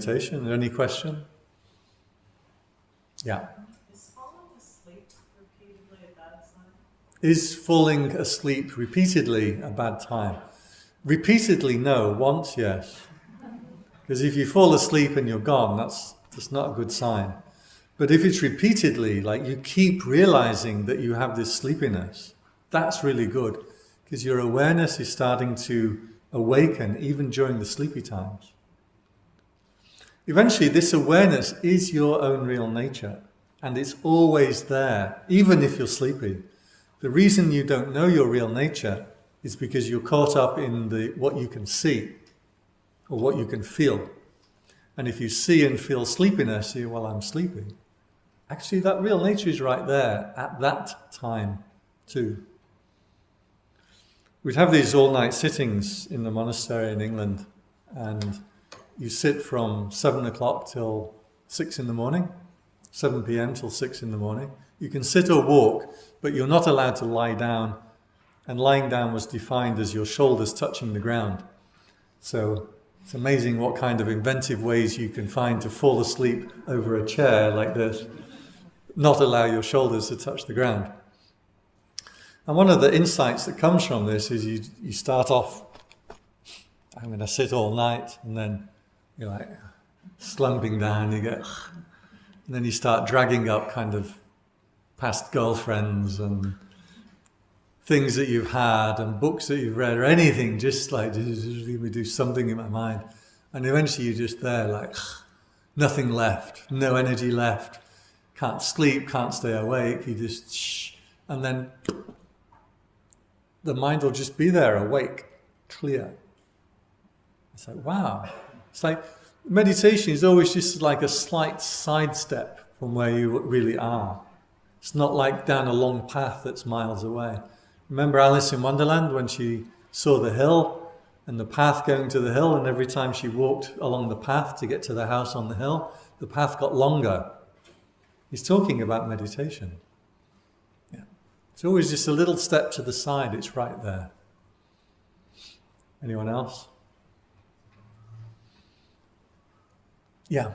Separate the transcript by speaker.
Speaker 1: meditation. Any question? Yeah.
Speaker 2: Is falling asleep repeatedly a bad sign?
Speaker 1: Is falling asleep repeatedly a bad time? Repeatedly, no. Once, yes. Because if you fall asleep and you're gone, that's, that's not a good sign. But if it's repeatedly, like you keep realizing that you have this sleepiness, that's really good. Because your awareness is starting to awaken even during the sleepy times. Eventually, this awareness is your own real nature, and it's always there, even if you're sleepy. The reason you don't know your real nature is because you're caught up in the what you can see or what you can feel. And if you see and feel sleepiness, you well, I'm sleepy. Actually, that real nature is right there at that time too. We'd have these all-night sittings in the monastery in England, and you sit from seven o'clock till six in the morning, 7 p.m. till six in the morning. You can sit or walk, but you're not allowed to lie down. And lying down was defined as your shoulders touching the ground. So it's amazing what kind of inventive ways you can find to fall asleep over a chair like this, not allow your shoulders to touch the ground. And one of the insights that comes from this is you, you start off, I'm going to sit all night, and then you're like slumping down, you get, and then you start dragging up kind of past girlfriends and things that you've had and books that you've read or anything, just like, let me do something in my mind. And eventually you're just there like, nothing left, no energy left, can't sleep, can't stay awake, you just, shh, and then the mind will just be there, awake, clear. It's like, wow, it's like meditation is always just like a slight sidestep from where you really are. It's not like down a long path that's miles away. Remember Alice in Wonderland when she saw the hill and the path going to the hill and every time she walked along the path to get to the house on the hill, the path got longer. He's talking about meditation. Yeah. It's always just a little step to the side, it's right there. Anyone else? Yeah.